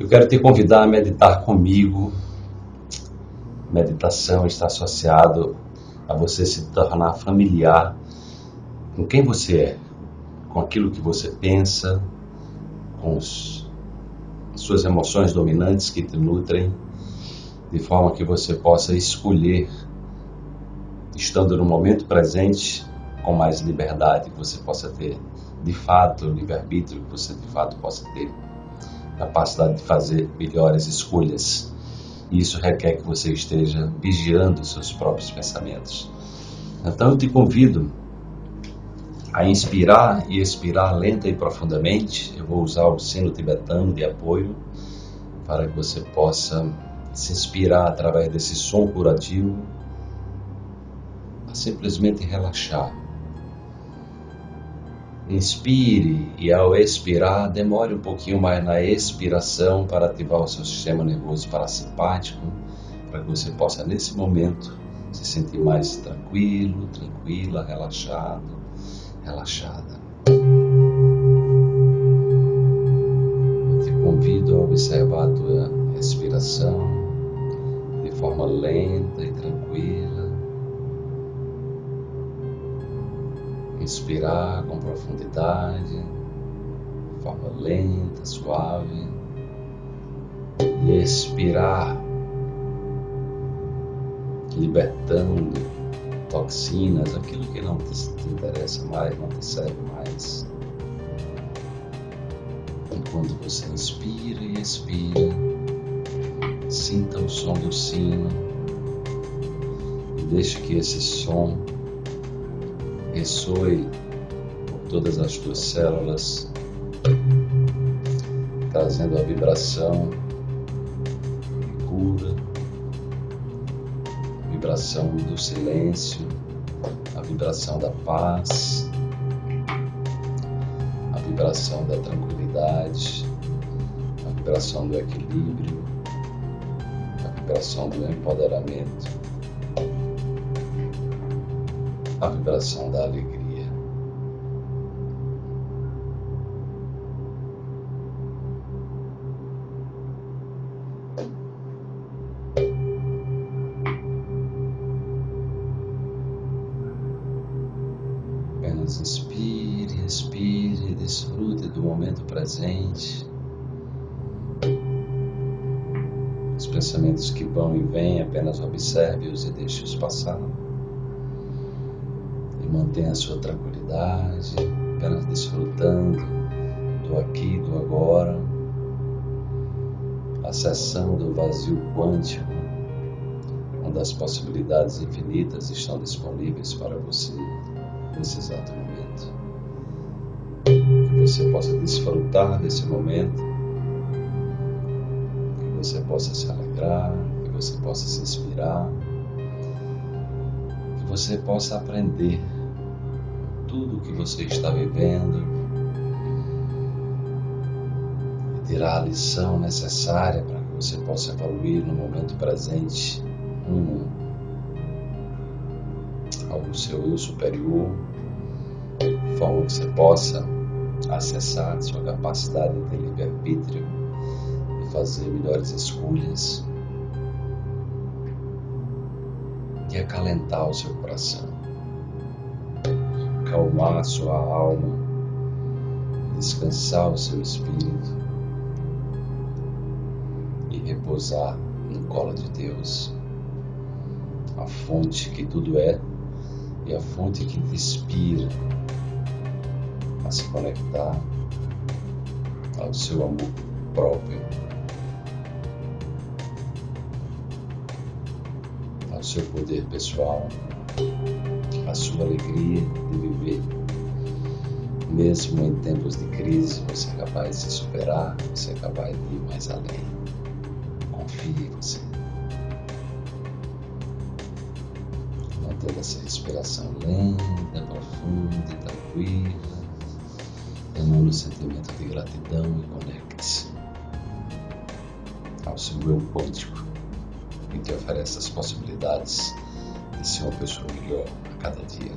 Eu quero te convidar a meditar comigo. Meditação está associado a você se tornar familiar com quem você é, com aquilo que você pensa, com os, as suas emoções dominantes que te nutrem, de forma que você possa escolher, estando no momento presente, com mais liberdade, que você possa ter de fato o livre-arbítrio, que você de fato possa ter capacidade de fazer melhores escolhas. E isso requer que você esteja vigiando os seus próprios pensamentos. Então eu te convido a inspirar e expirar lenta e profundamente. Eu vou usar o sino tibetano de apoio para que você possa se inspirar através desse som curativo a simplesmente relaxar. Inspire e ao expirar, demore um pouquinho mais na expiração para ativar o seu sistema nervoso parasimpático, para que você possa nesse momento se sentir mais tranquilo, tranquila, relaxado relaxada. Eu te convido a observar a tua respiração de forma lenta e tranquila. Inspirar com profundidade, de forma lenta, suave. E expirar, libertando toxinas, aquilo que não te, te interessa mais, não te serve mais. Enquanto você inspira e expira, sinta o som do sino e deixe que esse som por todas as tuas células, trazendo a vibração de cura vibração do silêncio, a vibração da paz, a vibração da tranquilidade, a vibração do equilíbrio, a vibração do empoderamento, a vibração da alegria. inspire, respire, desfrute do momento presente. Os pensamentos que vão e vêm, apenas observe-os e deixe-os passar. Mantenha a sua tranquilidade, apenas desfrutando do aqui e do agora, acessando o vazio quântico, onde as possibilidades infinitas estão disponíveis para você nesse exato momento. Que você possa desfrutar desse momento, que você possa se alegrar, que você possa se inspirar, que você possa aprender tudo o que você está vivendo. E tirar a lição necessária para que você possa evoluir no momento presente. Rumo ao seu eu superior. De forma que você possa acessar sua capacidade de livre-arbítrio e fazer melhores escolhas. E acalentar o seu coração, acalmar sua alma, descansar o seu espírito e repousar no colo de Deus, a fonte que tudo é e a fonte que te inspira a se conectar ao seu amor próprio, ao seu poder pessoal, à sua alegria de viver. Mesmo em tempos de crise, você é capaz de se superar, você é capaz de ir mais além. Confie em você. Mantendo essa respiração lenta, profunda e tranquila emana o sentimento de gratidão e conecte-se ao seu eu quântico que te oferece as possibilidades de ser uma pessoa melhor a cada dia.